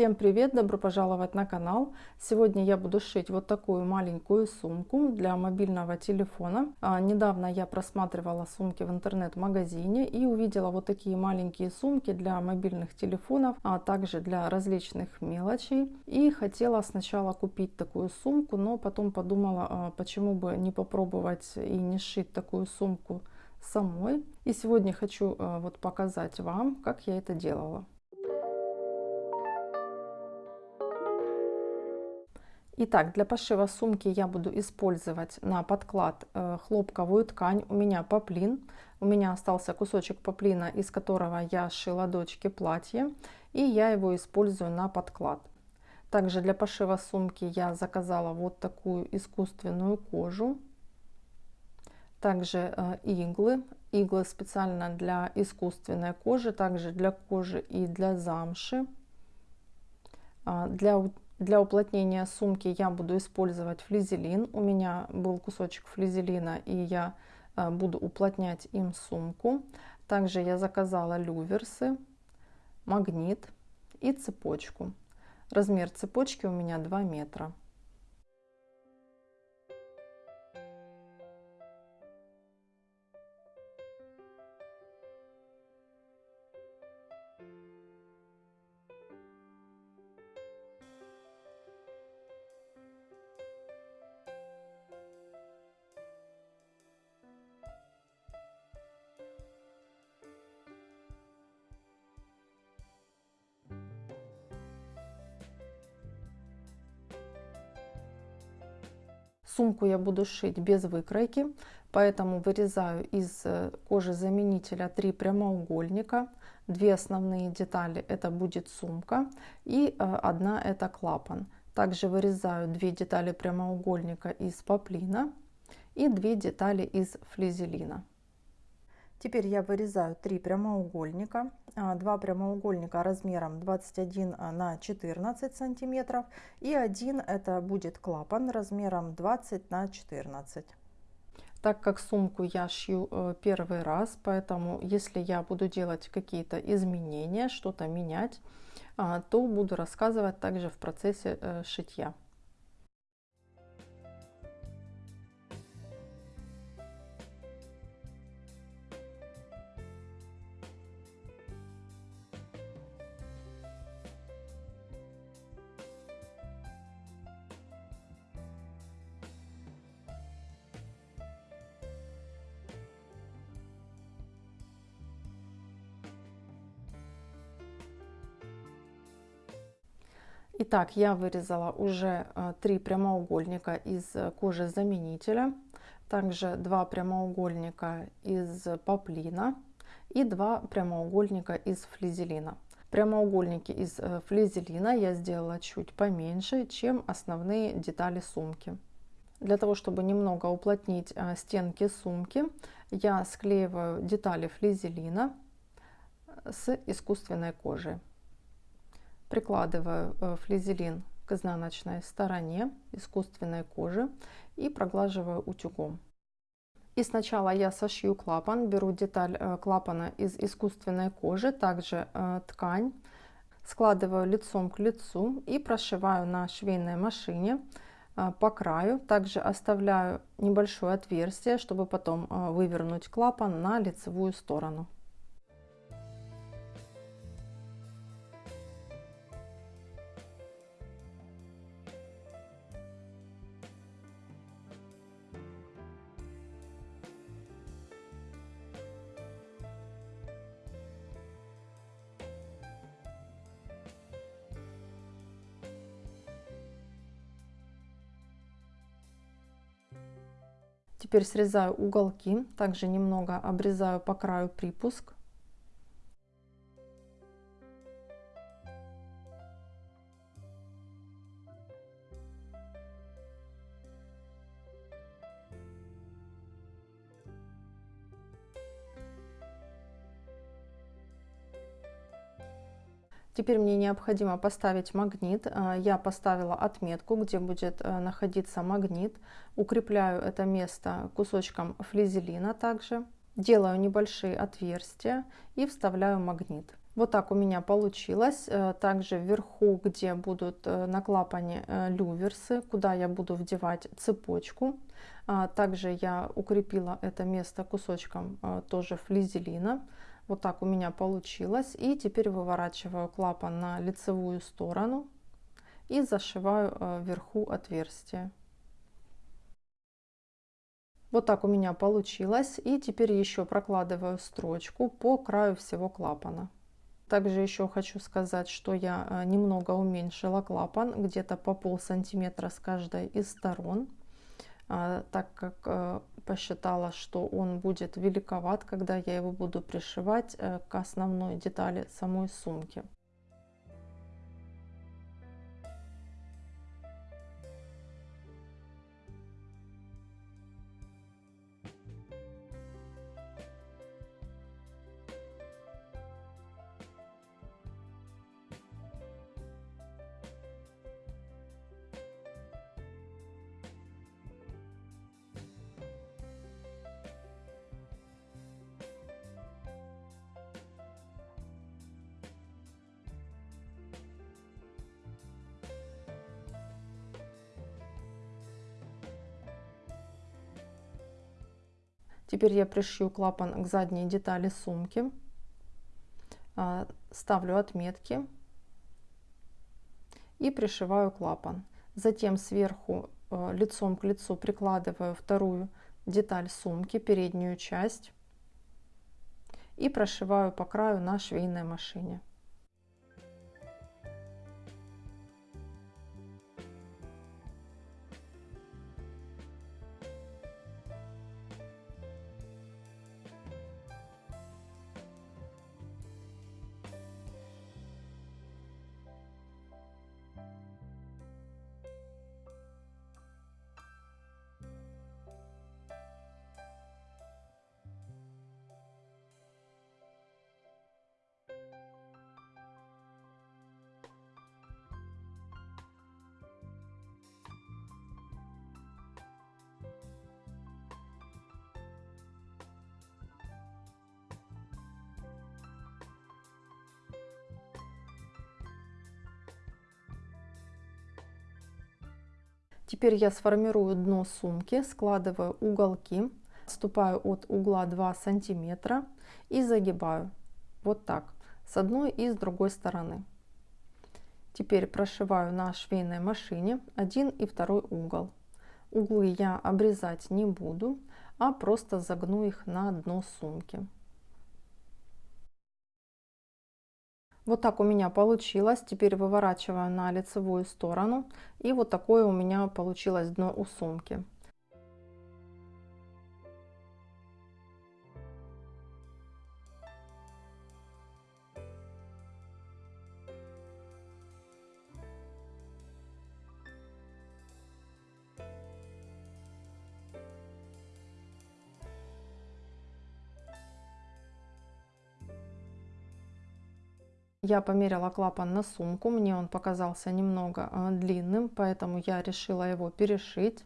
Всем привет! Добро пожаловать на канал! Сегодня я буду шить вот такую маленькую сумку для мобильного телефона. А, недавно я просматривала сумки в интернет-магазине и увидела вот такие маленькие сумки для мобильных телефонов, а также для различных мелочей. И хотела сначала купить такую сумку, но потом подумала, а, почему бы не попробовать и не сшить такую сумку самой. И сегодня хочу а, вот показать вам, как я это делала. Итак, для пошива сумки я буду использовать на подклад э, хлопковую ткань. У меня поплин. У меня остался кусочек поплина, из которого я шила дочке платье. И я его использую на подклад. Также для пошива сумки я заказала вот такую искусственную кожу. Также э, иглы. Иглы специально для искусственной кожи, также для кожи и для замши. А, для для уплотнения сумки я буду использовать флизелин. У меня был кусочек флизелина, и я э, буду уплотнять им сумку. Также я заказала люверсы, магнит и цепочку. Размер цепочки у меня 2 метра. Сумку я буду шить без выкройки, поэтому вырезаю из э, кожи заменителя три прямоугольника. Две основные детали это будет сумка и э, одна это клапан. Также вырезаю две детали прямоугольника из поплина и две детали из флизелина. Теперь я вырезаю три прямоугольника, а, два прямоугольника размером 21 на 14 сантиметров и один это будет клапан размером 20 на 14. Так как сумку я шью э, первый раз, поэтому если я буду делать какие-то изменения, что-то менять, а, то буду рассказывать также в процессе э, шитья. Итак, я вырезала уже э, три прямоугольника из э, кожи заменителя, также два прямоугольника из поплина и два прямоугольника из флизелина. Прямоугольники из э, флизелина я сделала чуть поменьше, чем основные детали сумки. Для того, чтобы немного уплотнить стенки сумки, я склеиваю детали флизелина с искусственной кожей. Прикладываю э, флизелин к изнаночной стороне искусственной кожи и проглаживаю утюгом. И сначала я сошью клапан, беру деталь э, клапана из искусственной кожи, также э, ткань, складываю лицом к лицу и прошиваю на швейной машине по краю. Также оставляю небольшое отверстие, чтобы потом вывернуть клапан на лицевую сторону. Теперь срезаю уголки, также немного обрезаю по краю припуск. Теперь мне необходимо поставить магнит. А, я поставила отметку, где будет э, находиться магнит. Укрепляю это место кусочком флизелина также. Делаю небольшие отверстия и вставляю магнит. Вот так у меня получилось. Э, также вверху, где будут э, на клапане э, люверсы, куда я буду вдевать цепочку. Также я укрепила это место кусочком тоже флизелина. Вот так у меня получилось. И теперь выворачиваю клапан на лицевую сторону и зашиваю вверху отверстие. Вот так у меня получилось. И теперь еще прокладываю строчку по краю всего клапана. Также еще хочу сказать, что я э, немного уменьшила клапан, где-то по пол сантиметра с каждой из сторон, а, так как э, посчитала, что он будет великоват, когда я его буду пришивать э, к основной детали самой сумки. Теперь я пришью клапан к задней детали сумки, а, ставлю отметки и пришиваю клапан. Затем сверху а, лицом к лицу прикладываю вторую деталь сумки, переднюю часть и прошиваю по краю на швейной машине. Теперь я сформирую дно сумки, складываю уголки, отступаю от угла 2 сантиметра и загибаю вот так с одной и с другой стороны. Теперь прошиваю на швейной машине один и второй угол. Углы я обрезать не буду, а просто загну их на дно сумки. Вот так у меня получилось. Теперь выворачиваю на лицевую сторону. И вот такое у меня получилось дно у сумки. Я померила клапан на сумку, мне он показался немного э, длинным, поэтому я решила его перешить.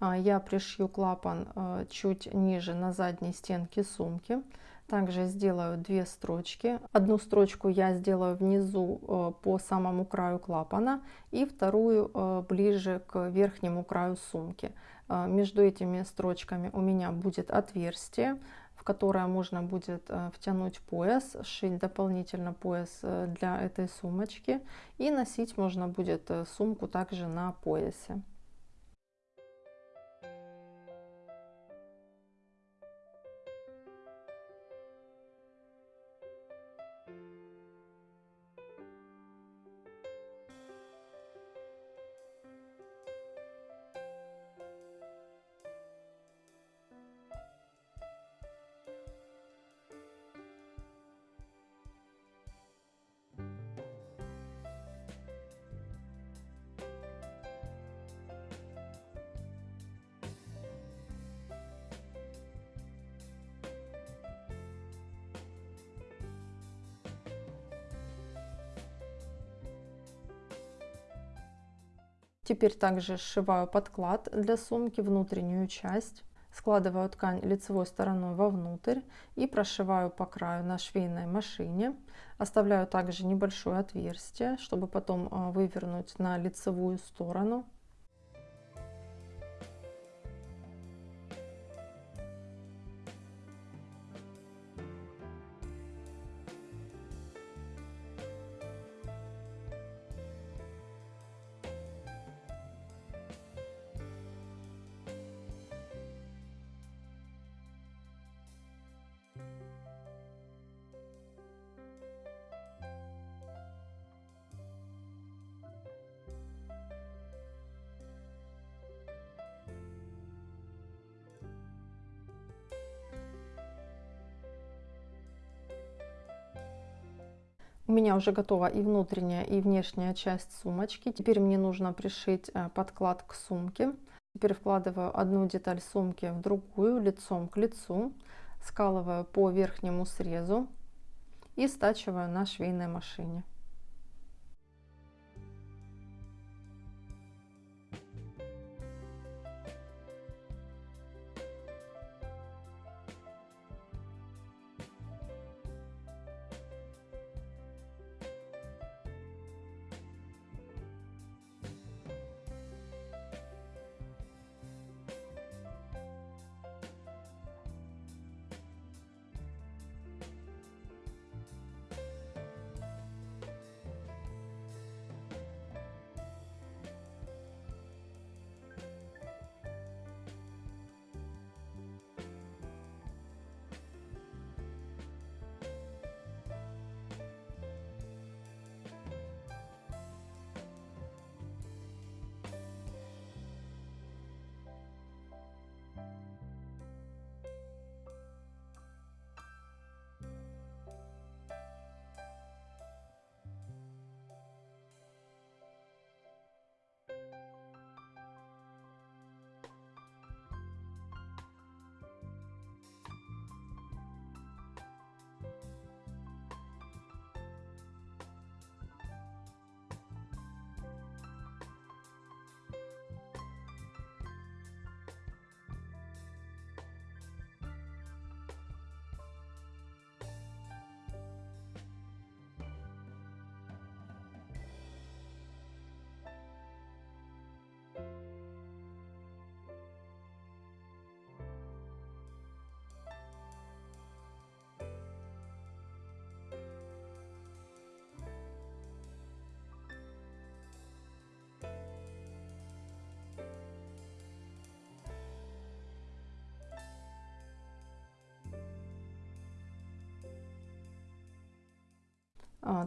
А, я пришью клапан э, чуть ниже на задней стенке сумки. Также сделаю две строчки. Одну строчку я сделаю внизу по самому краю клапана и вторую ближе к верхнему краю сумки. Между этими строчками у меня будет отверстие в которое можно будет э, втянуть пояс, сшить дополнительно пояс э, для этой сумочки и носить можно будет э, сумку также на поясе. Теперь также сшиваю подклад для сумки, внутреннюю часть. Складываю ткань лицевой стороной вовнутрь и прошиваю по краю на швейной машине. Оставляю также небольшое отверстие, чтобы потом а, вывернуть на лицевую сторону. У меня уже готова и внутренняя, и внешняя часть сумочки. Теперь мне нужно пришить э, подклад к сумке. Теперь вкладываю одну деталь сумки в другую, лицом к лицу, скалываю по верхнему срезу и стачиваю на швейной машине.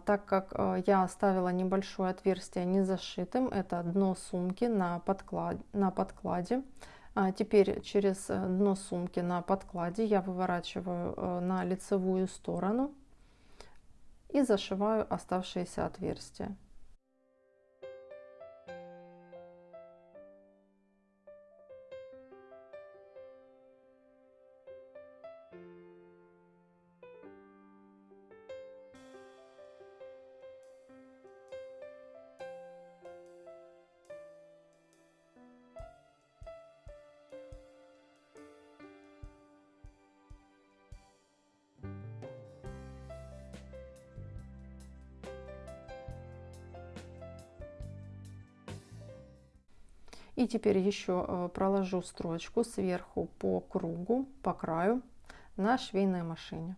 Так как а, я оставила небольшое отверстие не зашитым, это дно сумки на, подклад, на подкладе. А теперь через э, дно сумки на подкладе я выворачиваю э, на лицевую сторону и зашиваю оставшиеся отверстия. И теперь еще э, проложу строчку сверху по кругу, по краю на швейной машине.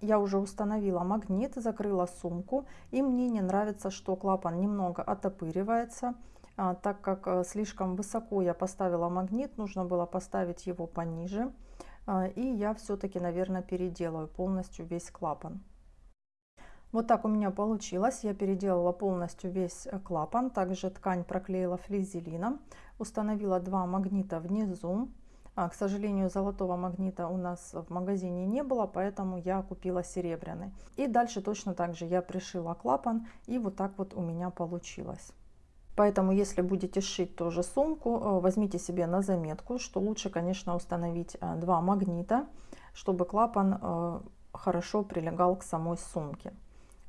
Я уже установила магнит, закрыла сумку, и мне не нравится, что клапан немного отопыривается, а, так как э, слишком высоко я поставила магнит, нужно было поставить его пониже, а, и я все-таки, наверное, переделаю полностью весь клапан. Вот так у меня получилось. Я переделала полностью весь э, клапан. Также ткань проклеила флизелином. Установила два магнита внизу. А, к сожалению, золотого магнита у нас в магазине не было, поэтому я купила серебряный. И дальше точно так же я пришила клапан, и вот так вот у меня получилось. Поэтому, если будете шить тоже сумку, э, возьмите себе на заметку, что лучше, конечно, установить э, два магнита, чтобы клапан хорошо прилегал к самой сумке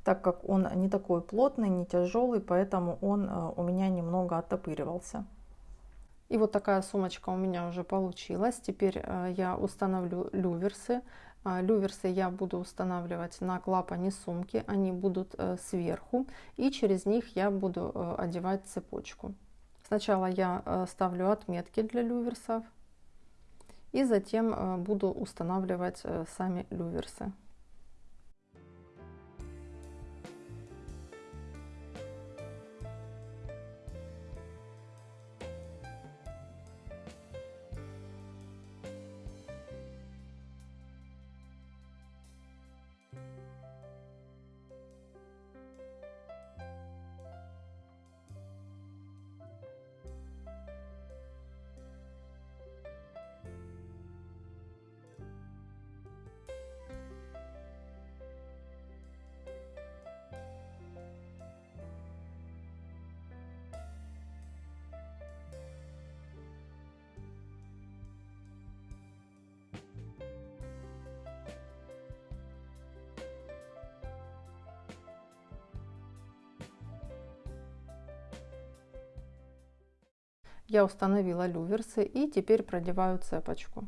так как он не такой плотный, не тяжелый, поэтому он э, у меня немного оттопыривался. И вот такая сумочка у меня уже получилась. Теперь э, я установлю люверсы. А, люверсы я буду устанавливать на клапане сумки, они будут э, сверху, и через них я буду одевать цепочку. Сначала я ставлю отметки для люверсов, и затем буду устанавливать сами люверсы. Я установила люверсы и теперь продеваю цепочку.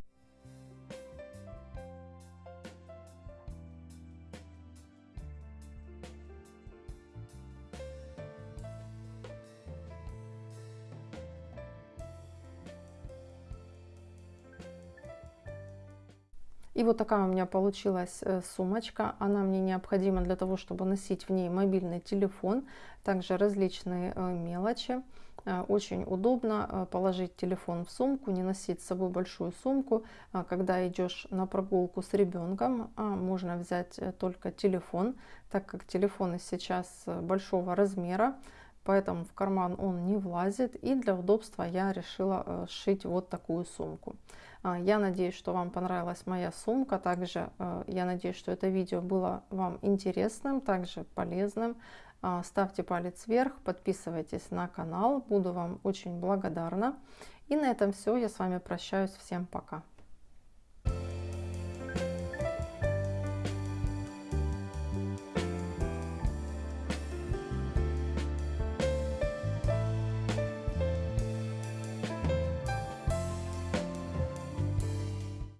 И вот такая у меня получилась э, сумочка. Она мне необходима для того, чтобы носить в ней мобильный телефон, также различные э, мелочи. Э, очень удобно э, положить телефон в сумку, не носить с собой большую сумку. А когда идешь на прогулку с ребенком, можно взять э, только телефон, так как телефоны сейчас большого размера, поэтому в карман он не влазит. И для удобства я решила сшить вот такую сумку. Я надеюсь, что вам понравилась моя сумка. Также я надеюсь, что это видео было вам интересным, также полезным. А, ставьте палец вверх, подписывайтесь на канал, буду вам очень благодарна. И на этом все, я с вами прощаюсь, всем пока.